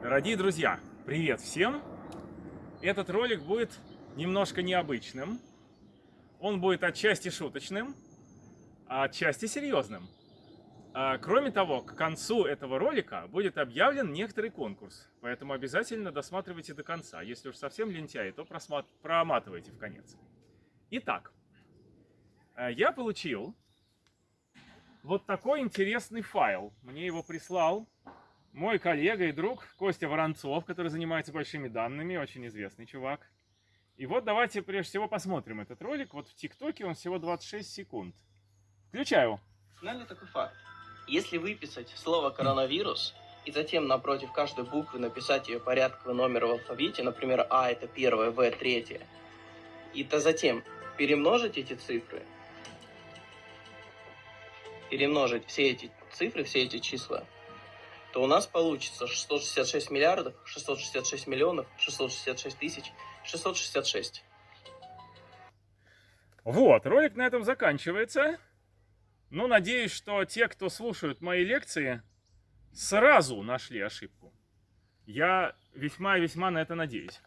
Дорогие друзья, привет всем! Этот ролик будет немножко необычным. Он будет отчасти шуточным, а отчасти серьезным. А, кроме того, к концу этого ролика будет объявлен некоторый конкурс, поэтому обязательно досматривайте до конца. Если уж совсем лентяй, то проматывайте в конец. Итак, а, я получил вот такой интересный файл. Мне его прислал мой коллега и друг Костя Воронцов, который занимается большими данными, очень известный чувак. И вот давайте прежде всего посмотрим этот ролик. Вот в ТикТоке он всего 26 секунд. Включаю. Знали такой факт? Если выписать слово коронавирус и затем напротив каждой буквы написать ее порядковый номер в алфавите, например, А это первое, В третье, и то затем перемножить эти цифры, перемножить все эти цифры, все эти числа, то у нас получится 666 миллиардов, 666 миллионов, 666 тысяч, 666. Вот, ролик на этом заканчивается. Ну, надеюсь, что те, кто слушают мои лекции, сразу нашли ошибку. Я весьма-весьма на это надеюсь.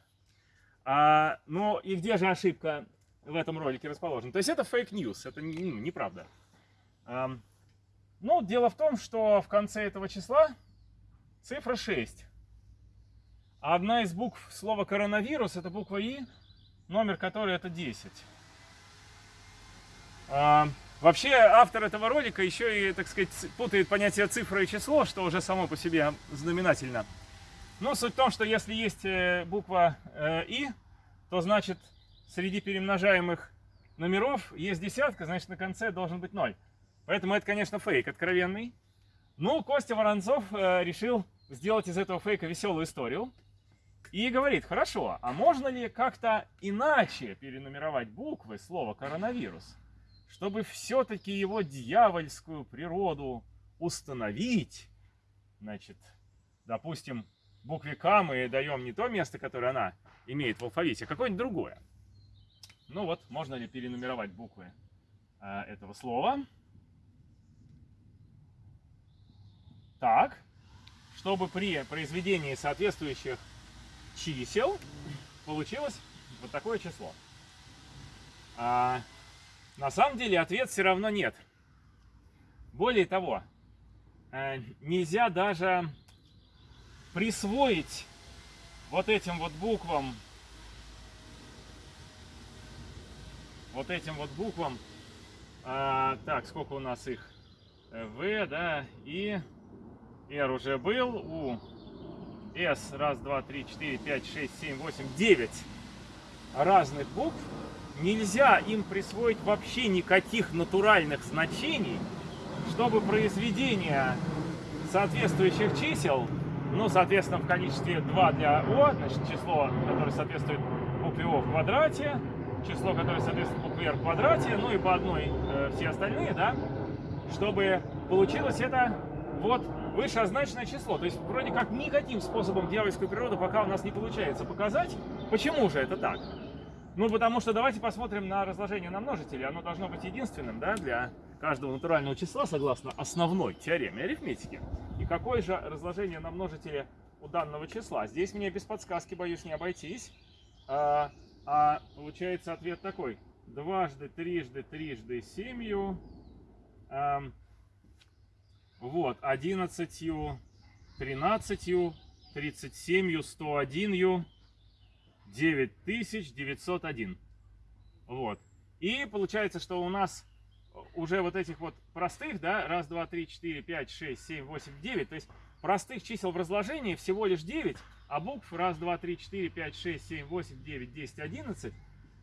А, ну, и где же ошибка в этом ролике расположена? То есть это fake news, это ну, неправда. А, ну, дело в том, что в конце этого числа цифра 6. А одна из букв слова коронавирус это буква И, номер которой это 10. А, вообще автор этого ролика еще и, так сказать, путает понятие цифра и число, что уже само по себе знаменательно. Но суть в том, что если есть э, буква э, И, то значит среди перемножаемых номеров есть десятка, значит на конце должен быть ноль. Поэтому это, конечно, фейк откровенный. Ну, Костя Воронцов э, решил сделать из этого фейка веселую историю. И говорит, хорошо, а можно ли как-то иначе перенумеровать буквы слова коронавирус, чтобы все-таки его дьявольскую природу установить? Значит, допустим, букве К мы даем не то место, которое она имеет в алфавите, а какое-нибудь другое. Ну вот, можно ли перенумеровать буквы э, этого слова? Так, чтобы при произведении соответствующих чисел получилось вот такое число. А, на самом деле ответ все равно нет. Более того, э, нельзя даже присвоить вот этим вот буквам, вот этим вот буквам, а, так, сколько у нас их? В, да, и R уже был. У S раз, два, три, четыре, пять, шесть, семь, восемь, девять разных букв. Нельзя им присвоить вообще никаких натуральных значений, чтобы произведение соответствующих чисел, ну, соответственно, в количестве 2 для О, значит, число, которое соответствует букве О в квадрате, число, которое соответствует букве R в квадрате, ну и по одной э, все остальные, да, чтобы получилось это вот вышеозначенное число. То есть вроде как никаким способом дьявольскую природу пока у нас не получается показать. Почему же это так? Ну, потому что давайте посмотрим на разложение на множители. Оно должно быть единственным да, для каждого натурального числа, согласно основной теореме арифметики. И какое же разложение на множители у данного числа? Здесь мне без подсказки, боюсь, не обойтись. А, а получается ответ такой. Дважды, трижды, трижды, семью. Вот, 11, 13, 37, 101, 9901. Вот. И получается, что у нас уже вот этих вот простых, да, раз, два, три, четыре, пять, шесть, семь, восемь, девять, то есть простых чисел в разложении всего лишь 9, а букв раз, два, три, четыре, пять, шесть, семь, восемь, девять, десять, одиннадцать,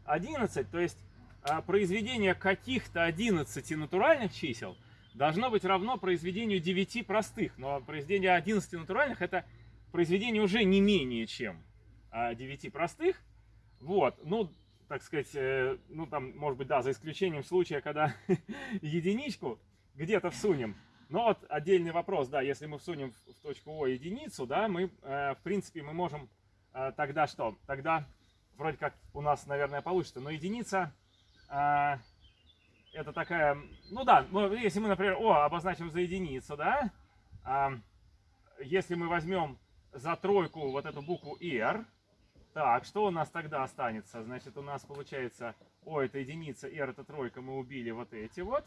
одиннадцать, то есть а, произведение каких-то 11 натуральных чисел – должно быть равно произведению 9 простых. Но произведение 11 натуральных это произведение уже не менее чем 9 а, простых. Вот, ну, так сказать, э, ну там, может быть, да, за исключением случая, когда единичку где-то всунем. Но вот отдельный вопрос, да, если мы всунем в точку О единицу, да, мы, э, в принципе, мы можем э, тогда что? Тогда вроде как у нас, наверное, получится, но единица это такая, ну да, если мы, например, О обозначим за единицу, да, а, если мы возьмем за тройку вот эту букву R. Так, что у нас тогда останется? Значит, у нас получается, о, это единица, R это тройка, мы убили вот эти вот.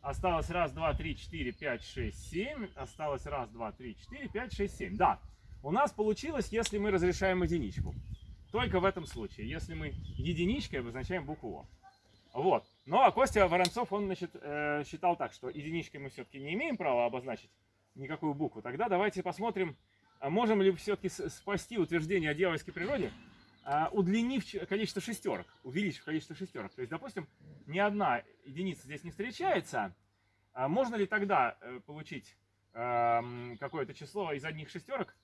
Осталось раз, два, три, четыре, пять, шесть, семь. Осталось раз, два, три, четыре, пять, шесть, семь. Да, у нас получилось, если мы разрешаем единичку. Только в этом случае, если мы единичкой обозначаем букву О. Вот. Ну, а Костя Воронцов, он, значит, э, считал так, что единичкой мы все-таки не имеем права обозначить никакую букву. Тогда давайте посмотрим, а можем ли все-таки спасти утверждение о дьявольской природе, а, удлинив количество шестерок, увеличив количество шестерок. То есть, допустим, ни одна единица здесь не встречается. А можно ли тогда э, получить какое-то число из одних шестерок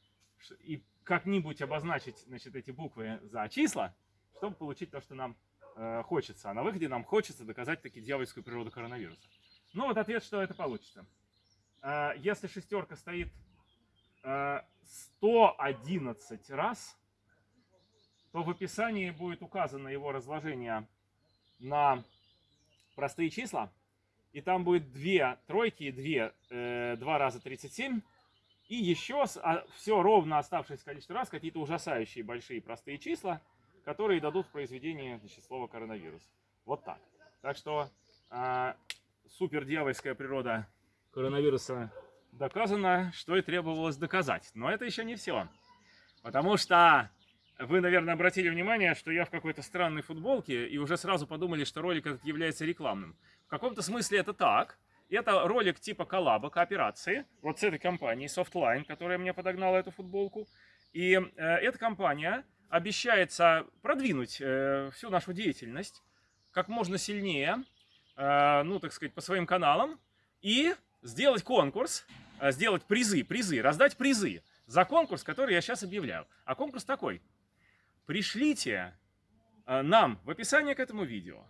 и как-нибудь обозначить значит, эти буквы за числа, чтобы получить то, что нам э, хочется. А на выходе нам хочется доказать таки дьявольскую природу коронавируса. Ну вот ответ, что это получится. Э, если шестерка стоит э, 111 раз, то в описании будет указано его разложение на простые числа. И там будет две тройки, две, э, два раза 37. И еще а, все ровно оставшееся количество раз какие-то ужасающие большие простые числа, которые дадут в произведении значит, слова коронавирус. Вот так. Так что э, супер дьявольская природа коронавируса доказана, что и требовалось доказать. Но это еще не все. Потому что вы, наверное, обратили внимание, что я в какой-то странной футболке, и уже сразу подумали, что ролик этот является рекламным. В каком-то смысле это так. Это ролик типа коллаба, кооперации, вот с этой компанией Softline, которая мне подогнала эту футболку. И э, эта компания обещается продвинуть э, всю нашу деятельность как можно сильнее, э, ну, так сказать, по своим каналам, и сделать конкурс, э, сделать призы, призы, раздать призы за конкурс, который я сейчас объявляю. А конкурс такой – пришлите нам в описании к этому видео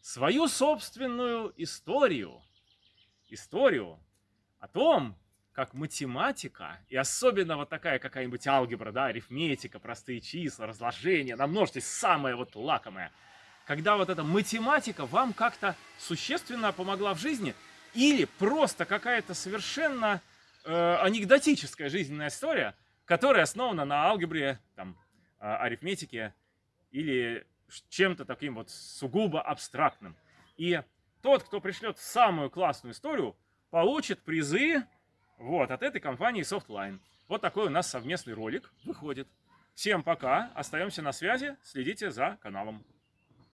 свою собственную историю, историю о том, как математика, и особенно вот такая какая-нибудь алгебра, да, арифметика, простые числа, разложение, на множестве, самое вот лакомое, когда вот эта математика вам как-то существенно помогла в жизни, или просто какая-то совершенно э, анекдотическая жизненная история, которая основана на алгебре, там, а, арифметике или чем-то таким вот сугубо абстрактным. И тот, кто пришлет самую классную историю, получит призы вот, от этой компании Softline. Вот такой у нас совместный ролик выходит. Всем пока, остаемся на связи, следите за каналом.